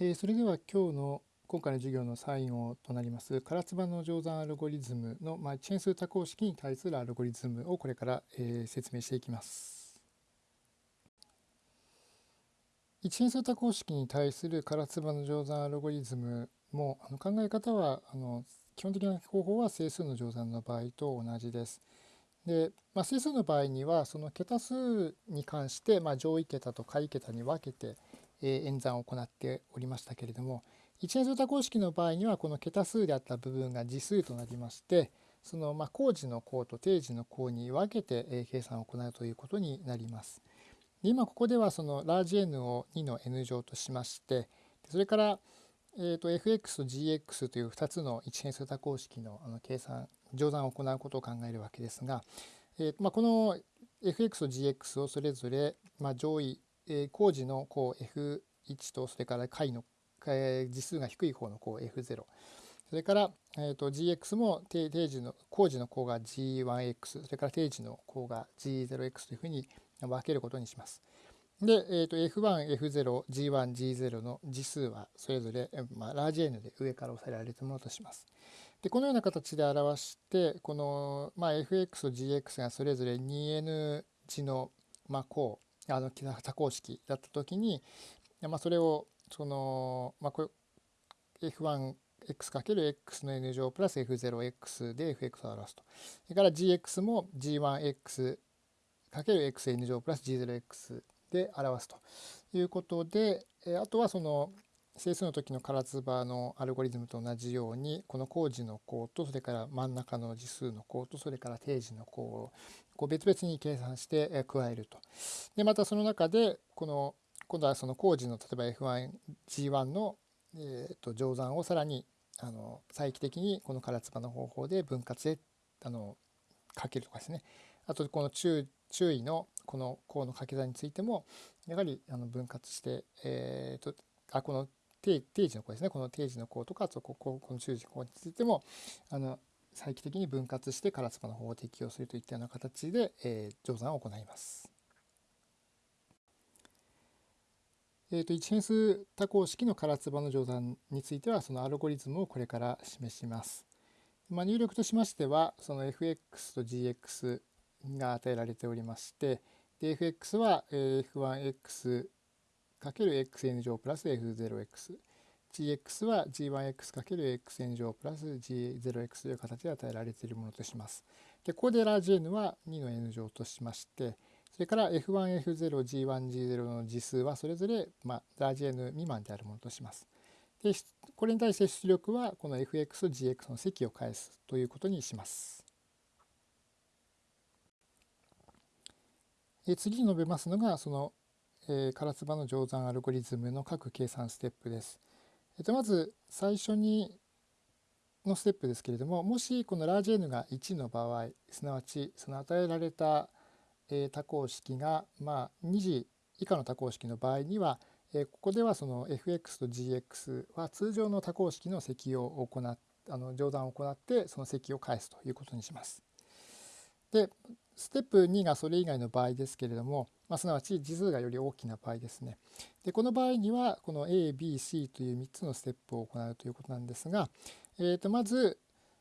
えー、それでは今日の今回の授業の最後となります唐津版の乗算アルゴリズムの、まあ、チェーン数多項式に対するアルゴリズムをこれから、えー、説明していきます。一変数多項式に対する唐津版の乗算アルゴリズムもあの考え方はあの基本的な方法は整数の乗算の場合と同じです。で、まあ、整数の場合にはその桁数に関して、まあ、上位桁と下位桁に分けて、演算を行っておりましたけれども一変数多項式の場合にはこの桁数であった部分が次数となりましてそのまあ工事の項と定時の項に分けて、計算を行うということになります。今ここではそのラージ n を2の n 乗としましてそれから、えー、と fx と gx という2つの一変数多項式のあの計算乗算を行うことを考えるわけですが、えまあ、この fx と gx をそれぞれ、まあ、上位えー、工事のこう F1 とそれから解の、えー、次数が低い方のこう F0 それから、えー、と GX も定定時の工事の項が G1X それから定時の項が G0X というふうに分けることにします。で、えー、と F1、F0、G1、G0 の次数はそれぞれ、まあ、ラージ N で上から押さえられたものとします。でこのような形で表してこの、まあ、FX と GX がそれぞれ 2N 字の、まあ、項あの多項式だった時に、まあ、それをその、まあ、これ F1x×x の n 乗プラス F0x で fx を表すと。それから gx も g1x×xn 乗プラス g0x で表すということで、あとはその整数の時の唐津波のアルゴリズムと同じようにこの工事の項とそれから真ん中の次数の項とそれから定時の項こう別々に計算して加えると。でまたその中でこの今度はその工事の例えば F1G1 の、えー、と乗算をさらにあの再帰的にこの唐津波の方法で分割であのかけるとかですねあとこの注注意のこの項の掛け算についてもやはりあの分割して、えーとあこの定定時の項ですねこの定時の項とかこここの中時項についてもあの再帰的に分割してカラスパの方を適用するといったような形で、えー、乗算を行います。えーと、一変数多項式の唐津の乗算についてはそのアルゴリズムをこれから示します。まあ、入力としましてはその fx と gx が与えられておりましてで fx は f1x ×xn 乗プラス f0x gx は g1x×xn 乗プラス g0x という形で与えられているものとします。でここでラージ n は2の n 乗としましてそれから F1、F0、G1、G0 の次数はそれぞれ、まあ、ラージ N 未満であるものとします。でこれに対して出力はこの Fx と Gx の積を返すということにします。え次に述べますのがそのえー、唐津波の乗算アルゴリズムの各計算ステップです。っと、まず最初にのステップですけれどももしこのラージ N が1の場合すなわちその与えられた、多項式が、まあ、2次以下の多項式の場合には、ここではその fx と gx は通常の多項式の積を行っあの乗算を行ってその積を返すということにします。でステップ2がそれ以外の場合ですけれども、まあ、すなわち次数がより大きな場合ですね。でこの場合にはこの ABC という3つのステップを行うということなんですが、えー、とまず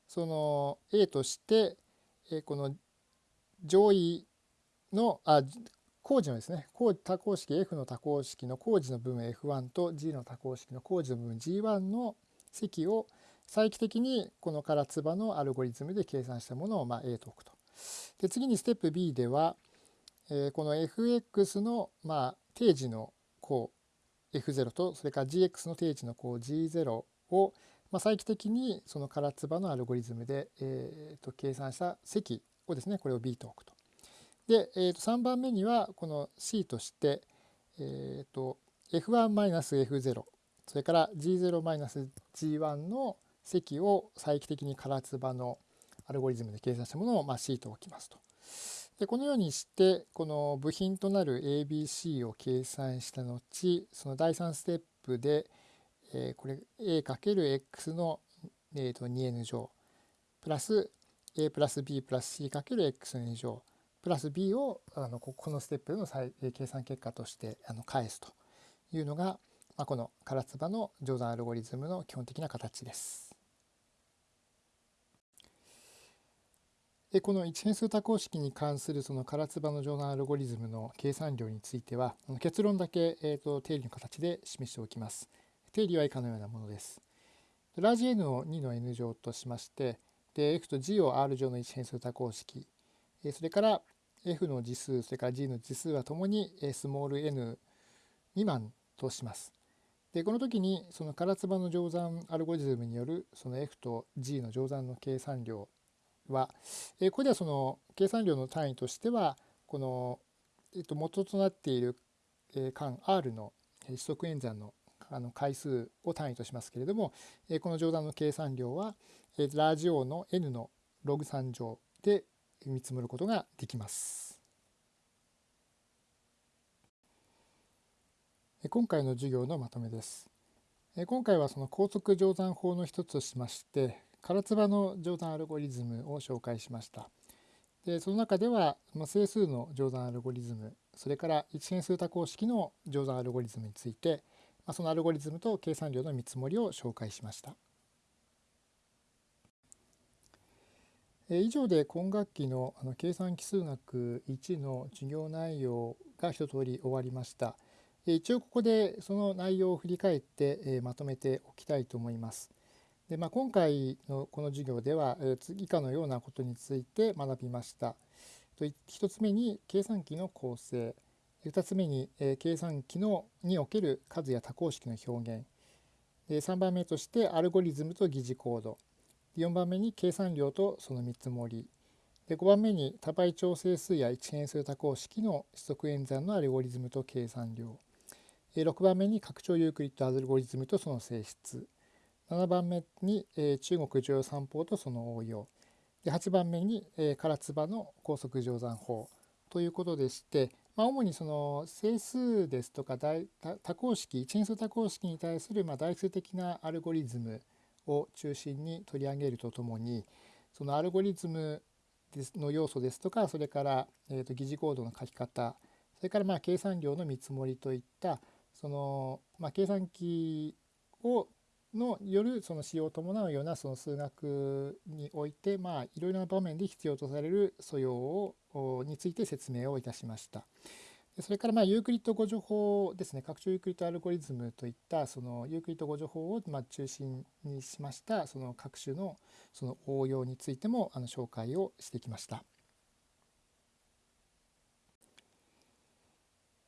その A として、えこの上位のあ工事のですね多項式 F の多項式の工事の部分 F1 と G の多項式の工事の部分 G1 の積を再帰的にこの唐津波のアルゴリズムで計算したものをまあ A と置くと。で次にステップ B では、えー、この fx の、まあ、定時の項 f0 とそれから gx の定時の項 g0 を、まあ、再帰的にその唐津波のアルゴリズムで、えー、と計算した積をですねこれを B と置くと。で、えー、と3番目にはこの C として、えー、と F1-F0 それから G0-G1 の積を再帰的に唐津波のアルゴリズムで計算したものを、まあ、シートを置きますと。でこのようにしてこの部品となる ABC を計算した後その第3ステップで、えー、これ A×X の、えー、と 2n 乗プラス A プラス B プラス C×X の2乗プラス B をあのこのステップでの計算結果としてあの返すというのが、まあ、この唐津波の乗算アルゴリズムの基本的な形です。でこの一変数多項式に関するその唐津波の乗算アルゴリズムの計算量については結論だけ、えーと、定理の形で示しておきます。定理は以下のようなものです。ラージ N を2の N 乗としましてで F と G を R 乗の一変数多項式それから F の次数それから G の次数はともにスモール n 未満とします。でこの時にその唐津波の乗算アルゴリズムによるその F と G の乗算の計算量は、えここではその計算量の単位としてはこの、えっと、元となっている間 R の指則演算のあの回数を単位としますけれどもえこの乗算の計算量はえラージ O の n のログ3乗で見積もることができます。今回の授業のまとめです。今回はその高速乗算法の一つとしまして唐津波の乗算アルゴリズムを紹介しました。でその中では整数の乗算アルゴリズムそれから一変数多項式の乗算アルゴリズムについてそのアルゴリズムと計算量の見積もりを紹介しました。以上で今学期の計算奇数学1の授業内容が一通り終わりました。一応ここでその内容を振り返ってまとめておきたいと思います。でまあ、今回のこの授業では以下のようなことについて学びました。1つ目に計算機の構成。2つ目にえ計算機のにおける数や多項式の表現。3番目としてアルゴリズムと疑似コード。4番目に計算量とその見積もり。で5番目に多倍調整数や一変数多項式の指則演算のアルゴリズムと計算量。6番目に拡張ユークリッドアルゴリズムとその性質。7番目に中国乗用算法とその応用。で8番目に唐津波の高速乗算法ということでして、まあ、主にその整数ですとか多項式一変数多項式に対するまあ代数的なアルゴリズムを中心に取り上げるとともにそのアルゴリズムの要素ですとかそれから、えー、と疑似コードの書き方それからまあ計算量の見積もりといったその、まあ、計算機をのよるその使用を伴うようなその数学においてまあいろいろな場面で必要とされる素養をについて説明をいたしました。それからまあユークリッド互除法ですね拡張ユークリッドアルゴリズムといったそのユークリッド互除法をまあ中心にしましたその各種のその応用についてもあの紹介をしてきました。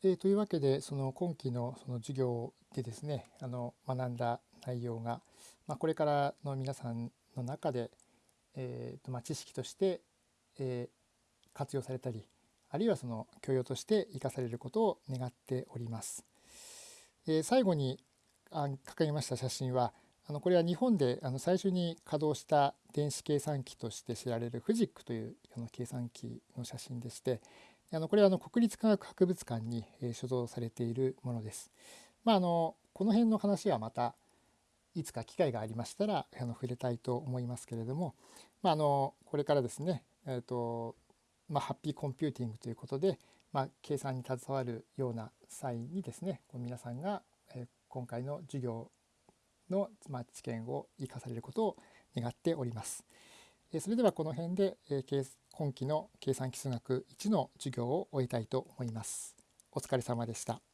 えー、というわけでその今期のその授業でですねあの学んだ内容が、まあ、これからの皆さんの中で、えーとまあ、知識として、えー、活用されたりあるいはその教養として生かされることを願っております。えー、最後に掲げました写真はあのこれは日本であの最初に稼働した電子計算機として知られるフジックというあの計算機の写真でしてあのこれはあの国立科学博物館に所蔵されているものです。まあ、あのこの辺の話はまたいつか機会がありましたらあの触れたいと思いますけれども、まあ、あのこれからですね、えーとまあ、ハッピーコンピューティングということで、まあ、計算に携わるような際にですね皆さんが、え今回の授業の、まあ、知見を生かされることを願っております。えそれではこの辺で、え今期の計算基数学1の授業を終えたいと思います。お疲れ様でした。